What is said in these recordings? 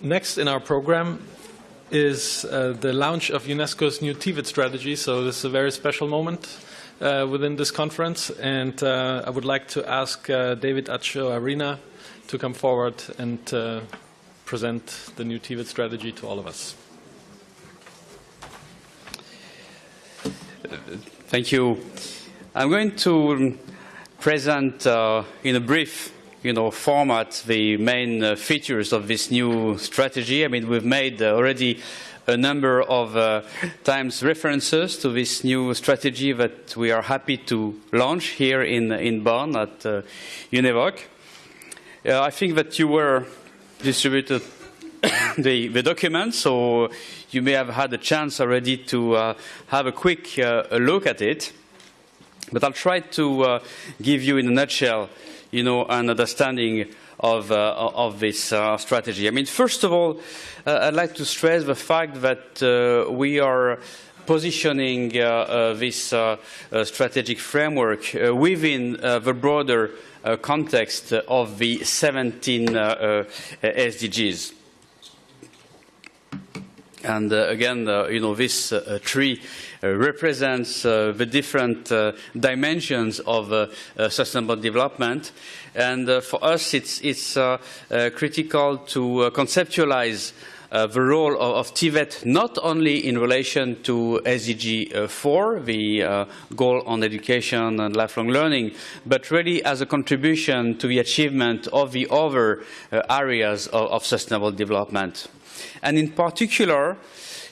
next in our program is uh, the launch of UNESCO's new TVET strategy. So this is a very special moment uh, within this conference. And uh, I would like to ask uh, David Atchoarena to come forward and uh, present the new TVET strategy to all of us. Thank you. I'm going to present uh, in a brief you know, format the main uh, features of this new strategy. I mean, we've made uh, already a number of uh, times references to this new strategy that we are happy to launch here in, in Bonn at uh, UNEVOC. Uh, I think that you were distributed the, the document, so you may have had a chance already to uh, have a quick uh, look at it. But I'll try to give you in a nutshell, you know, an understanding of, uh, of this uh, strategy. I mean, first of all, uh, I'd like to stress the fact that uh, we are positioning uh, uh, this uh, strategic framework within the broader context of the 17 SDGs. And uh, again, uh, you know, this uh, uh tree uh, represents uh, the different dimensions of sustainable development. And for us, it's, it's critical to conceptualize uh, the role of, of, TVET not only in relation to SDG uh, 4, the uh, goal on education and lifelong learning, but really as a contribution to the achievement of the other areas of, of sustainable development. And in particular,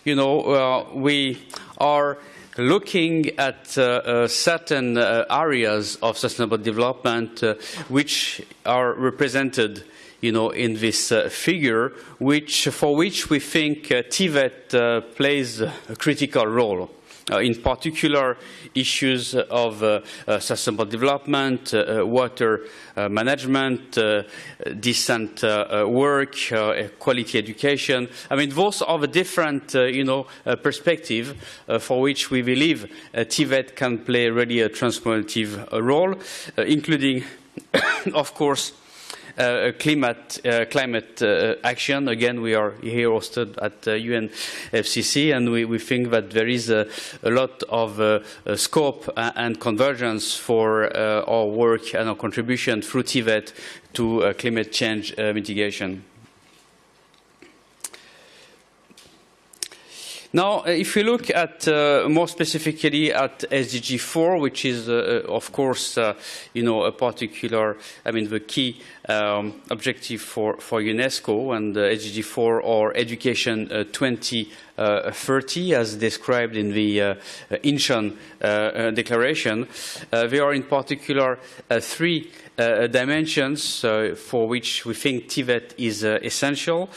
you know, uh, we are looking at uh, uh, certain uh, areas of sustainable development uh, which are represented you know, in this uh, figure, which, for which we think uh, TVET uh, plays a critical role. Uh, in particular issues of uh, uh, sustainable development, uh, water management, decent work, quality education. I mean, those are the different, you know, for which we believe TVET can play really a transformative role, including, of course, uh, climate, uh, climate uh, action. Again, we are here hosted at UNFCC, and we, we, think that there is a, a lot of scope and convergence for our work and our contribution through TVET to climate change mitigation. Now, uh, if we look at uh, more specifically at SDG 4, which is, uh, uh, of course, uh, you know, a particular, I mean, the key um, objective for, for UNESCO and SDG 4 or Education 2030, as described in the uh, Incheon Declaration. there are in particular three uh, dimensions uh, for which we think TVET is uh, essential.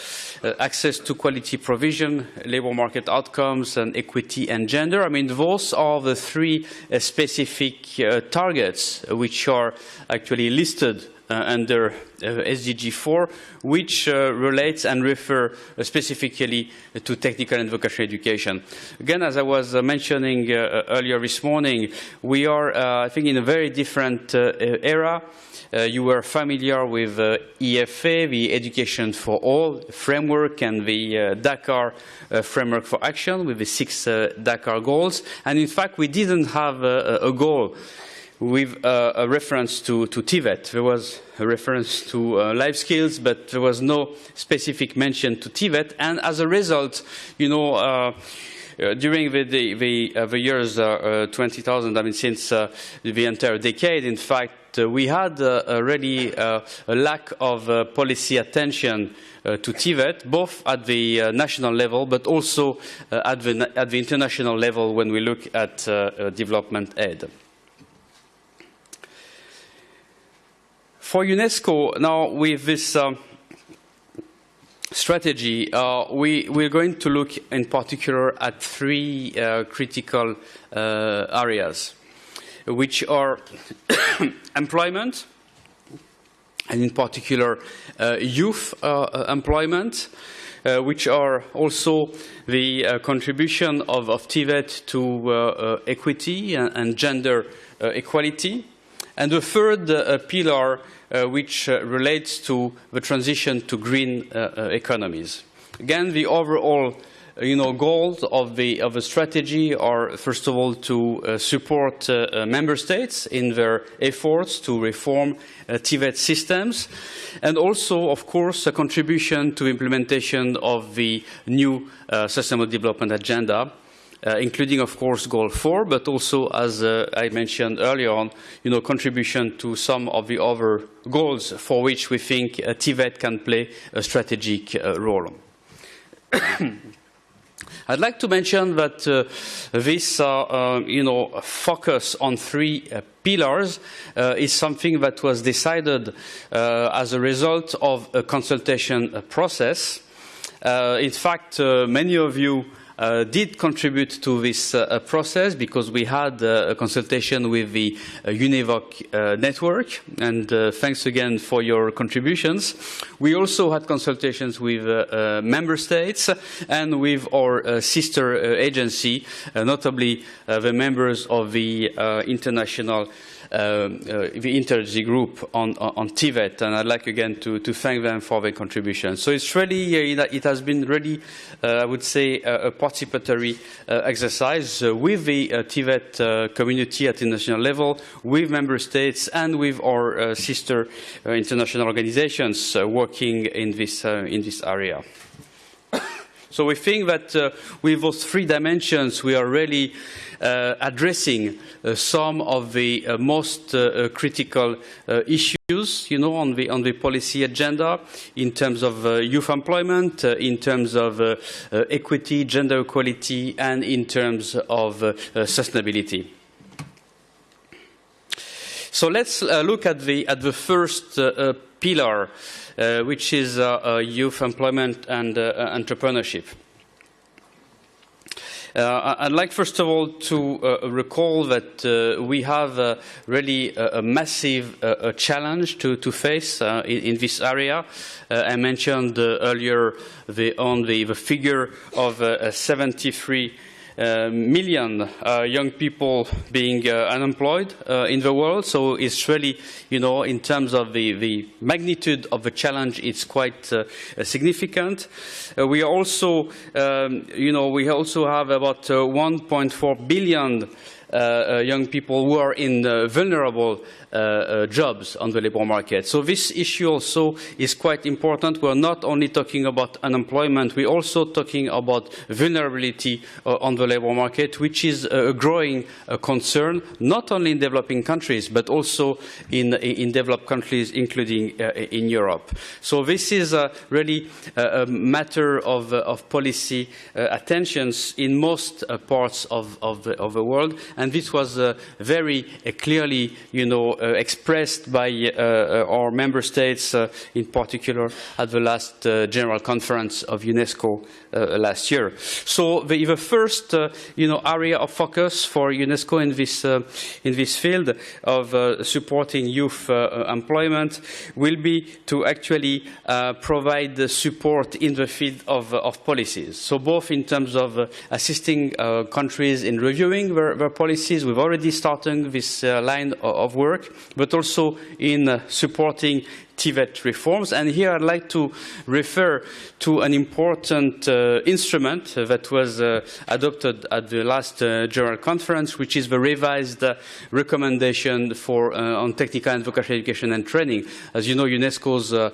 access to quality provision, labor market outcomes, and equity and gender. I mean, those are the three specific targets which are actually listed uh, under uh, SDG 4, which uh, relates and refer specifically to technical and vocational education. Again, as I was mentioning earlier this morning, we are, I think, in a very different era. Uh, you were familiar with uh, EFA, the Education for All framework, and the uh, Dakar framework for action with the six Dakar goals. And in fact, we didn't have a goal with uh, a reference to, to TVET. There was a reference to uh, life skills, but there was no specific mention to TVET. And as a result, you know, uh, uh during the, the, the, uh, the years uh, 20,000, I mean, since the entire decade, in fact, we had already a lack of policy attention to TVET, both at the national level but also at the, at, the, international level when we look at development aid. For UNESCO, now with this um, strategy, uh, we, we're going to look in particular at three uh, critical uh, areas, which are employment, and in particular uh, youth uh, employment, uh, which are also the contribution of, of TVET to equity and, and gender equality, And the third pillar, which uh, relates to the transition to green economies. Again, the overall you know, goals of the, of the strategy are, first of all, to uh, support uh, uh, member states in their efforts to reform TVET systems, and also, of course, a contribution to implementation of the new Sustainable Development Agenda, uh, including, of course, Goal 4, but also, as uh, I mentioned earlier on, you know, contribution to some of the other goals for which we think uh, TVET can play a strategic uh, role. I'd like to mention that uh, this, uh, uh, you know, focus on three uh, pillars uh, is something that was decided uh, as a result of a consultation process. in fact, many of you uh, did contribute to this uh, uh, process because we had uh, a consultation with the uh, UNEVOC uh, network, and thanks again for your contributions. We also had consultations with member states and with our sister agency, notably the members of the International uh, Uh, uh, the Interg group on, on, and I'd like again to, to thank them for their contribution. So it's really, uh, it has been really, uh, I would say, uh, a participatory exercise with the TVET community at the international level, with member states, and with our sister international organizations working in this, in this area. So we think that uh, with those three dimensions, we are really uh, addressing uh, some of the uh, most critical issues, you know, on the, on the policy agenda in terms of youth employment, in terms of equity, gender equality, and in terms of sustainability. So let's uh, look at the, at the first uh, pillar, uh, which is youth employment and entrepreneurship. Uh, I'd like, first of all, to uh, recall that uh, we have uh, really a, a massive uh, challenge to, to face uh, in, in, this area. I mentioned earlier the, on the, the figure of 73 uh, million uh, young people being uh, unemployed in the world. So it's really, you know, in terms of the, the magnitude of the challenge, it's quite significant. we also, um, you know, we also have about 1.4 billion uh, uh, Uh, uh, young people who are in uh, vulnerable uh, jobs on the labor market. So this issue also is quite important. We're not only talking about unemployment, we're also talking about vulnerability on the labor market, which is a growing concern, not only in developing countries, but also in, in developed countries, including in Europe. So this is really a matter of, of policy attentions in most parts of, of, the, of the world. And this was uh, very uh, clearly, you know, uh, expressed by our member states, in particular at the last General Conference of UNESCO Uh, last year. So the, the first, uh, you know, area of focus for UNESCO in this, uh, in this field of supporting youth employment will be to actually provide the support in the field of, of policies. So both in terms of assisting countries in reviewing their, their policies. We've already started this uh, line of work, but also in uh, supporting TVET reforms. And here I'd like to refer to an important uh, instrument that was uh, adopted at the last uh, General Conference, which is the revised uh, recommendation for, uh, on technical and vocational education and training. As you know, UNESCO's uh,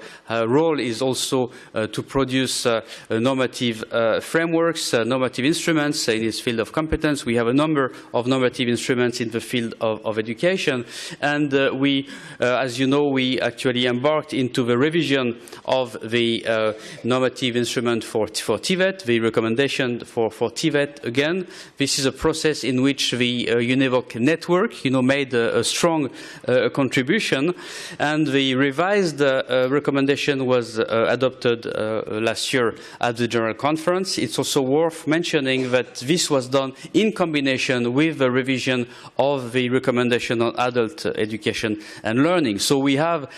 role is also to produce normative frameworks, normative instruments in its field of competence. We have a number of normative instruments in the field of, of education. And we, as you know, we actually embarked embarked into the revision of the uh, normative instrument for, for TVET, the recommendation for, for TVET again. This is a process in which the uh, UNEVOC network you know, made a, a strong uh, contribution and the revised uh, uh, recommendation was uh, adopted last year at the General Conference. It's also worth mentioning that this was done in combination with the revision of the recommendation on adult education and learning. So we have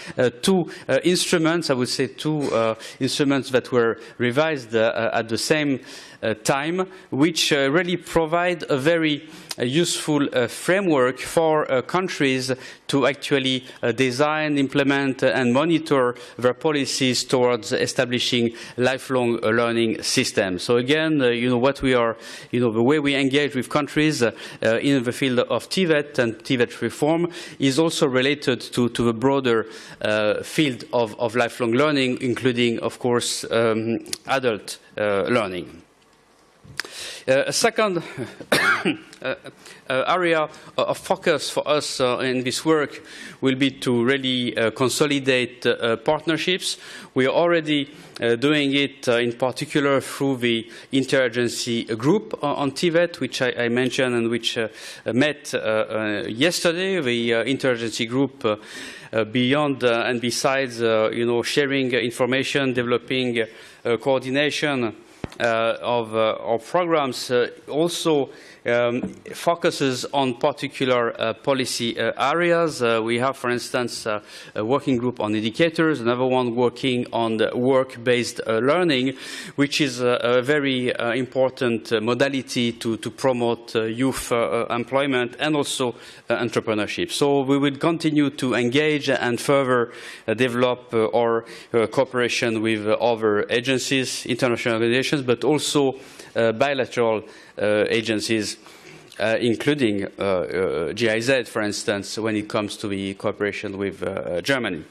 two Uh, instruments, I would say two uh, instruments that were revised uh, at the same Uh, time, which uh, really provide a very uh, useful uh, framework for uh, countries to actually uh, design, implement, and monitor their policies towards establishing lifelong learning systems. So again, you know, what we are, you know, the way we engage with countries in the field of TVET and TVET reform is also related to, to the broader field of, of, lifelong learning, including, of course, um, adult learning. Uh, a second uh, uh, area of focus for us in this work will be to really consolidate partnerships. We are already doing it in particular through the interagency group on TVET, which I, I mentioned and which met yesterday. The interagency group uh, beyond uh, and besides, uh, you know, sharing information, developing coordination uh, of, uh, of programs uh, also um, focuses on particular uh, policy uh, areas. Uh, we have, for instance, uh, a working group on indicators, another one working on work-based uh, learning, which is uh, a very important modality to, to promote youth employment and also entrepreneurship. So we will continue to engage and further develop our cooperation with other agencies, international organizations, but also bilateral uh, agencies, uh, including uh, GIZ, for instance, when it comes to the cooperation with Germany.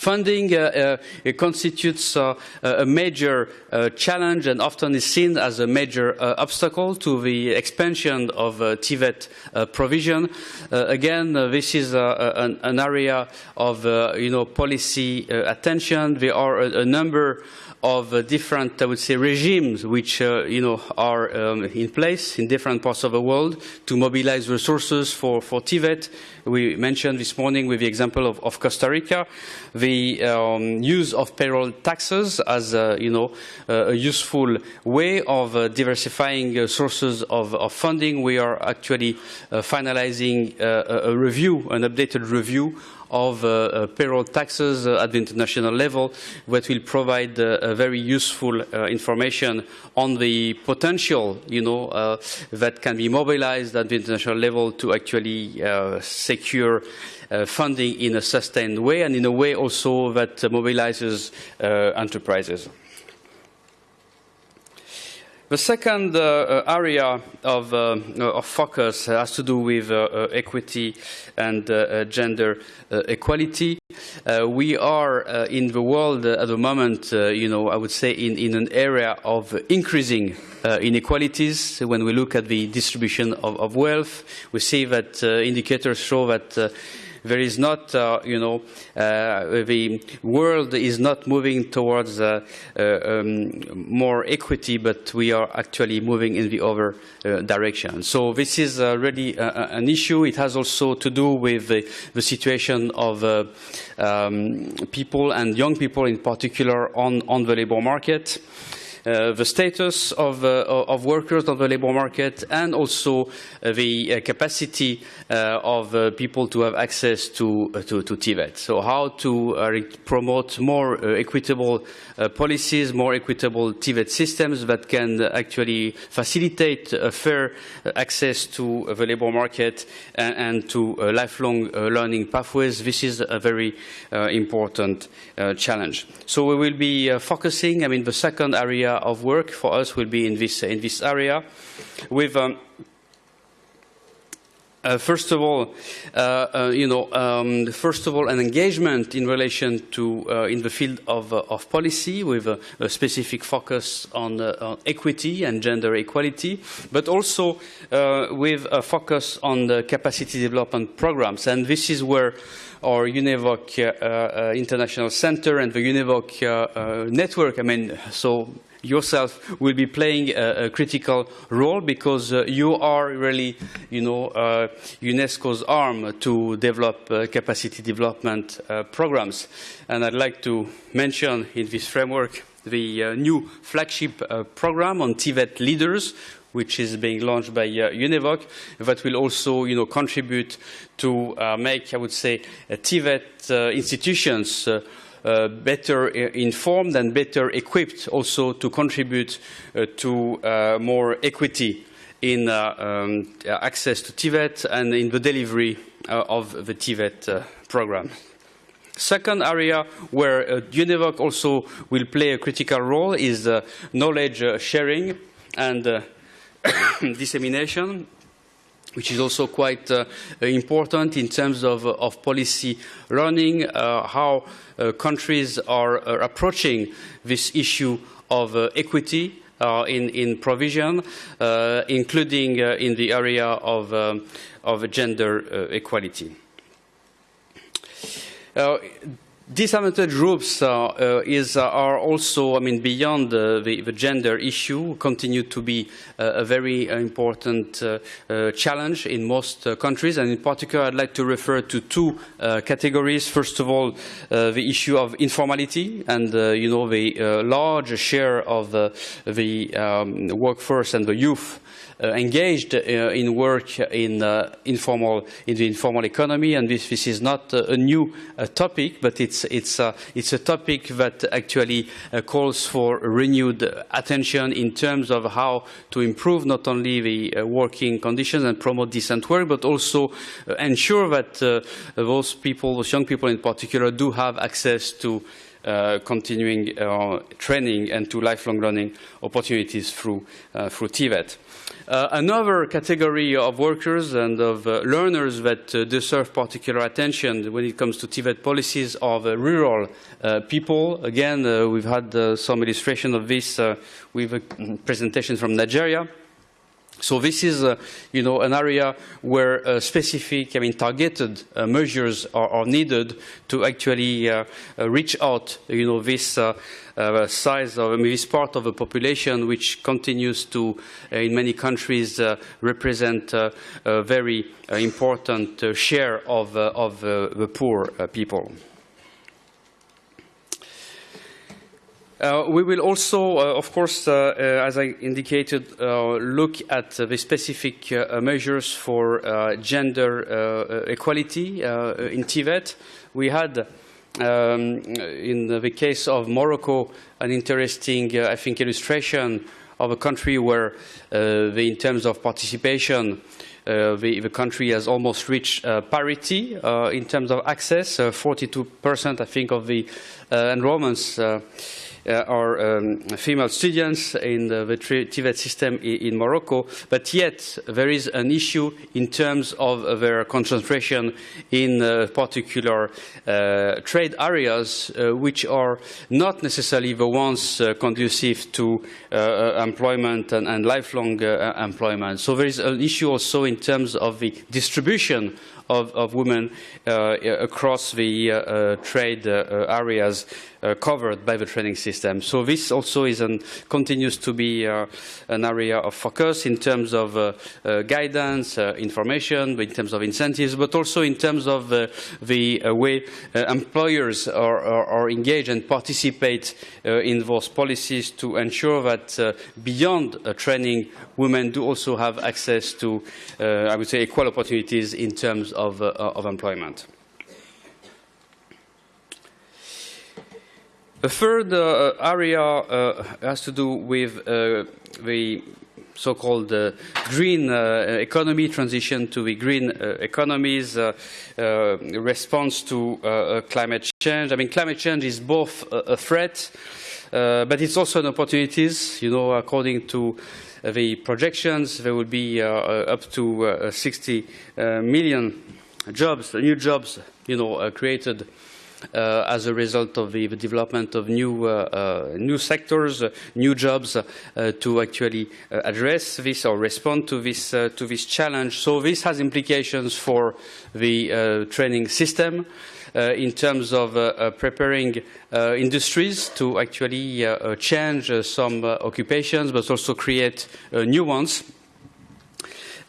Funding uh, uh, constitutes uh, a major challenge and often is seen as a major obstacle to the expansion of TVET provision. again, this is an, an, area of you know, policy attention. There are a, a number of uh, different, I would say, regimes which uh, you know are um, in place in different parts of the world to mobilize resources for for TVET. We mentioned this morning with the example of, of Costa Rica, the um, use of payroll taxes as uh, you know a useful way of uh, diversifying uh, sources of, of, funding. We are actually uh, finalizing a review, an updated review of uh, uh, payroll taxes uh, at the international level that will provide very useful information on the potential, you know, that can be mobilized at the international level to actually secure funding in a sustained way and in a way also that uh, mobilizes uh, enterprises. The second uh, uh, area of, uh, of, focus has to do with uh, equity and uh, gender equality. we are in the world at the moment, you know, I would say in, in an area of increasing inequalities. When we look at the distribution of, of wealth, we see that indicators show that there is not, uh, you know, uh, the world is not moving towards uh, um, more equity, but we are actually moving in the other direction. So this is really an issue. It has also to do with the, situation of um, people and young people in particular on, on the labor market. Uh, the status of, uh, of, workers on the labor market and also uh, the uh, capacity uh, of uh, people to have access to, to, to TVET. So how to promote more equitable policies, more equitable TVET systems that can actually facilitate fair access to the labor market and, and to lifelong learning pathways. This is a very important challenge. So we will be focusing, I mean, the second area area of work for us will be in this, in this area with um, uh, first of all, uh, uh, you know, um, first of all, an engagement in relation to uh, in the field of, uh, of policy with a, a, specific focus on, on, equity and gender equality, but also with a focus on the capacity development programs. And this is where our UNEVOC International Center and the UNEVOC network, I mean, so yourself will be playing a, a critical role because uh, you are really, you know, uh, UNESCO's arm to develop uh, capacity development uh, programs. And I'd like to mention in this framework the uh, new flagship uh, program on TVET leaders, which is being launched by uh, UNEVOC, that will also, you know, contribute to uh, make, I would say, uh, TVET uh, institutions uh, uh, better informed and better equipped also to contribute to more equity in um, access to TVET and in the delivery of the TVET program. Second area where uh, UNEVOC also will play a critical role is uh, knowledge uh, sharing and uh, dissemination, which is also quite uh, important in terms of, uh, of policy learning, how countries are approaching this issue of equity uh, in, in, provision, uh, including uh, in the area of, um, of gender equality. Uh, disadvantaged groups uh, uh, is, uh, are also, I mean, beyond the, the, gender issue, continue to be uh, a very important uh, challenge in most countries. And in particular, I'd like to refer to two categories. First of all, the issue of informality and, you know, the large share of the um, workforce and the youth uh, engaged uh, in work in uh, informal in the informal economy, and this, this is not a new topic, but it's it's it's a topic that actually calls for renewed attention in terms of how to improve not only the working conditions and promote decent work, but also ensure that those people, those young people in particular, do have access to uh, continuing uh, training and to lifelong learning opportunities through, uh, through TVET. Uh, another category of workers and of uh, learners that uh, deserve particular attention when it comes to TVET policies are the rural uh, people. Again, uh, we've had uh, some illustration of this with a presentation from Nigeria. So this is, uh, you know, an area where uh, specific, I mean, targeted uh, measures are, are, needed to actually uh, uh, reach out, you know, this uh, size of I mean, this part of the population, which continues to, in many countries, represent a very important share of, of the poor people. Uh, we will also, uh, of course, uh, uh as I indicated, uh, look at the specific uh, measures for gender equality in TVET. We had, um, in the case of Morocco, an interesting, I think, illustration of a country where, the, in terms of participation, uh, the, the, country has almost reached uh, parity uh, in terms of access. 42%, I think, of the enrollments are um, female students in the, TVET system in, Morocco, but yet there is an issue in terms of their concentration in uh, particular uh, trade areas, uh, which are not necessarily the ones uh, conducive to uh, employment and, and lifelong employment. So there is an issue also in terms of the distribution of, of women uh, across the uh, trade uh, covered by the training system. So this also is an, continues to be uh, an area of focus in terms of uh, uh, guidance, information, in terms of incentives, but also in terms of the way employers are, are, are, engaged and participate in those policies to ensure that beyond training, women do also have access to, I would say, equal opportunities in terms of, uh, of employment. The third uh, area uh, has to do with uh, the so-called uh, green uh, economy transition to the green economies response to climate change. I mean, climate change is both a, threat, but it's also an opportunity. You know, according to the projections, there will be up to 60 million jobs, new jobs, you know, uh, created uh, Uh, as a result of the, the development of new, uh, uh new sectors, uh, new jobs uh, to actually uh, address this or respond to this, uh, to this challenge. So this has implications for the training system in terms of preparing industries to actually change some occupations, but also create new ones.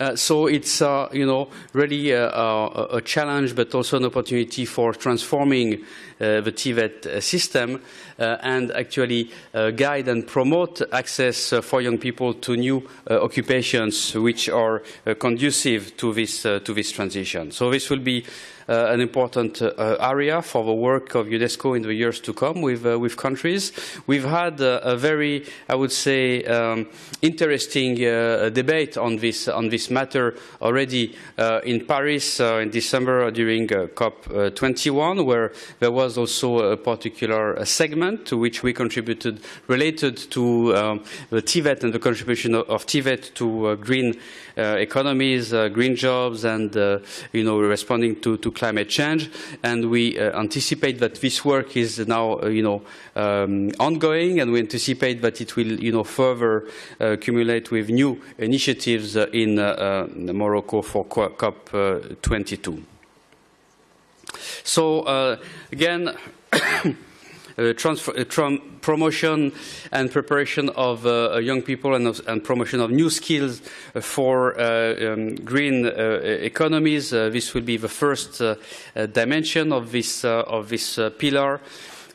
Uh, so it's, uh, you know, really uh, a, a, challenge, but also an opportunity for transforming the TVET system Uh, and actually uh, guide and promote access uh, for young people to new occupations which are conducive to this, to this transition. So this will be uh, an important uh, area for the work of UNESCO in the years to come with, uh, with countries. We've had a very, I would say, um, interesting debate on this, on this matter already in Paris in December during COP21, where there was also a particular segment to which we contributed related to um, the TVET and the contribution of, of TVET to green uh, economies, uh, green jobs, and uh, you know responding to, to climate change. And we anticipate that this work is now you know um, ongoing, and we anticipate that it will you know further accumulate with new initiatives in Morocco for COP22. So again. Uh, uh, promotion and preparation of uh, uh young people and, of, and, promotion of new skills for uh, um, green economies. this will be the first dimension of this, of this pillar.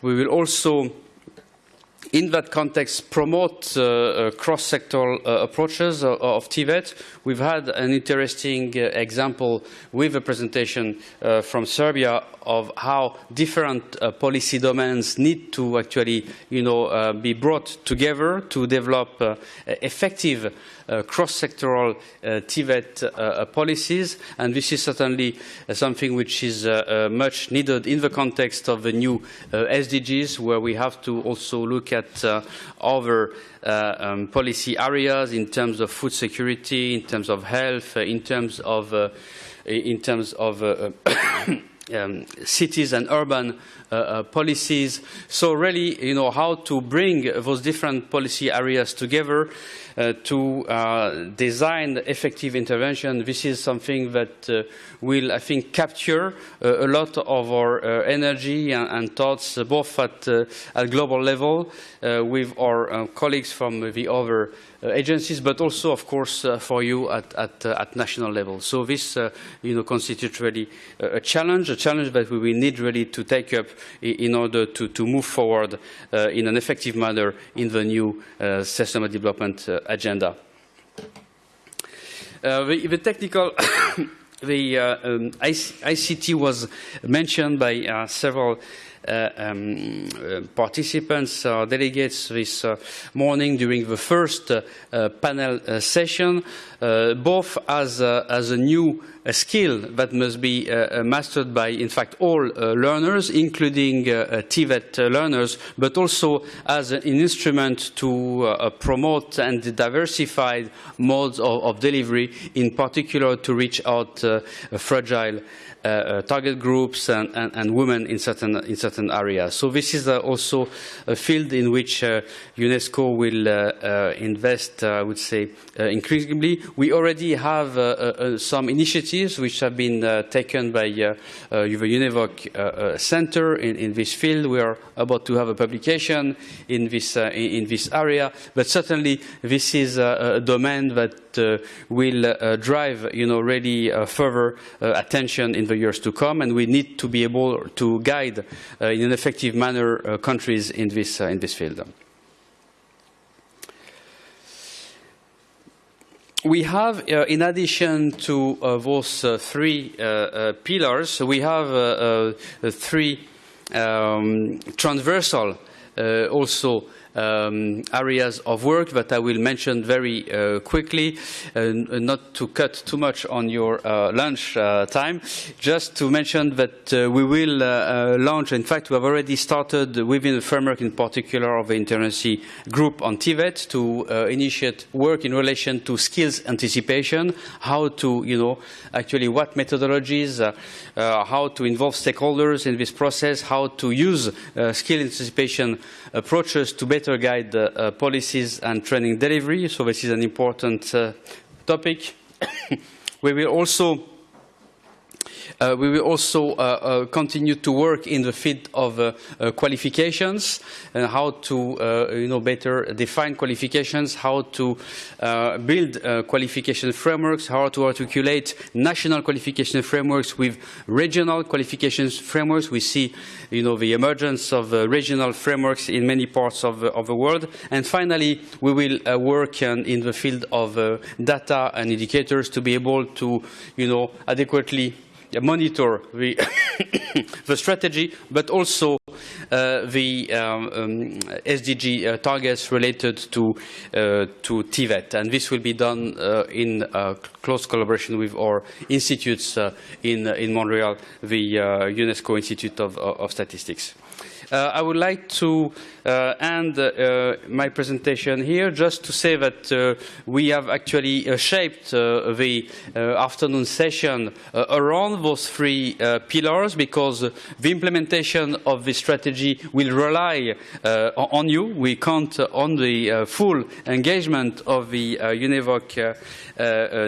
We will also in that context, promote uh, uh, cross-sectoral uh, approaches of, of TVET. We've had an interesting example with a presentation from Serbia of how different uh, policy domains need to actually, you know, uh, be brought together to develop uh, effective cross-sectoral TVET policies. And this is certainly something which is much needed in the context of the new SDGs, where we have to also look at other uh, um, policy areas in terms of food security, in terms of health, uh, in terms of, uh, in terms of um, cities and urban uh, uh, policies. So really, you know, how to bring those different policy areas together uh, to uh, design effective intervention. This is something that uh, will, I think, capture uh, a lot of our energy and, and, thoughts, both at, at global level with our colleagues from the other agencies, but also, of course, for you at, at, at, national level. So this, you know, constitutes really a challenge, challenge that we will need really to take up in order to, to move forward in an effective manner in the new sustainable development agenda. The, the, technical the uh, um, ICT was mentioned by uh, several uh, um, uh, participants, uh, delegates this morning during the first panel session, both as, as a new skill that must be uh, uh, mastered by, in fact, all uh, learners, including TVET learners, but also as an instrument to promote and diversify modes of, of, delivery, in particular to reach out fragile uh, uh, target groups and, and, and, women in certain, in certain areas. So this is uh, also a field in which UNESCO will invest, I would say, increasingly. We already have some initiatives which have been uh, taken by uh, uh, the UNEVOC Center in, in, this field. We are about to have a publication in this, in this area, but certainly this is a, domain that will drive, you know, really further attention in the years to come, and we need to be able to guide uh, in an effective manner uh, countries in this, uh, in this field. We have, uh, in addition to uh, those uh, three pillars, we have three um, transversal also um, areas of work that I will mention very uh, quickly, uh, not to cut too much on your uh, lunch uh, time, just to mention that uh, we will uh, launch, in fact, we have already started within the framework in particular of the Interagency Group on TVET to initiate work in relation to skills anticipation, how to, you know, actually what methodologies, how to involve stakeholders in this process, how to use skill anticipation approaches to better guide uh, policies and training delivery. So this is an important uh, topic. we will also Uh, we will also uh, uh, continue to work in the field of uh, qualifications and how to you know, better define qualifications, how to build qualification frameworks, how to articulate national qualification frameworks with regional qualification frameworks. We see you know, the emergence of regional frameworks in many parts of, of the world. And finally, we will work in the field of data and indicators to be able to you know, adequately monitor the, the strategy, but also uh, the um, um, SDG uh, targets related to, uh, to TVET. And this will be done in close collaboration with our institutes in, in Montreal, the UNESCO Institute of, of Statistics. I would like to uh, end uh, my presentation here just to say that uh, we have actually uh, shaped uh, the afternoon session around those three pillars because the implementation of the strategy will rely on you. We count on the full engagement of the UNEVOC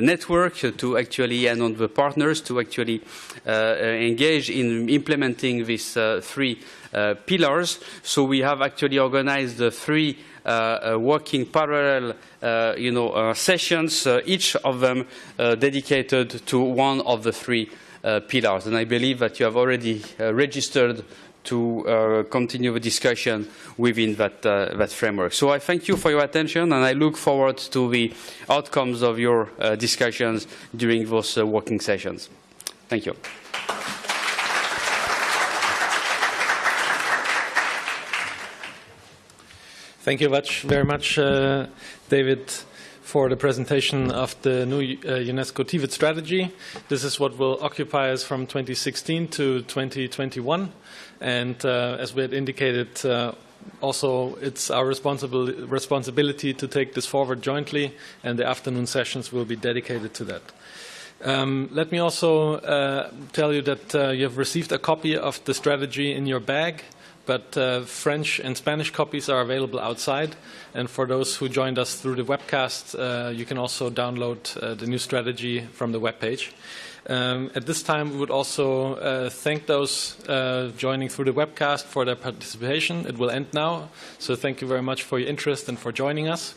network to actually and on the partners to actually engage in implementing these three uh, pillars. So we have actually organized the three uh, uh, working parallel uh, you know, uh, sessions, uh, each of them dedicated to one of the three pillars. And I believe that you have already registered to continue the discussion within that, that framework. So I thank you for your attention and I look forward to the outcomes of your discussions during those working sessions. Thank you. Thank you much, very much, uh, David, for the presentation of the new uh, UNESCO TVET strategy. This is what will occupy us from 2016 to 2021. And uh, as we had indicated, uh, also it's our responsibil responsibility to take this forward jointly, and the afternoon sessions will be dedicated to that. Um, let me also uh, tell you that uh, you have received a copy of the strategy in your bag but uh, French and Spanish copies are available outside. And for those who joined us through the webcast, uh, you can also download uh, the new strategy from the webpage. Um, at this time, we would also uh, thank those uh, joining through the webcast for their participation. It will end now, so thank you very much for your interest and for joining us.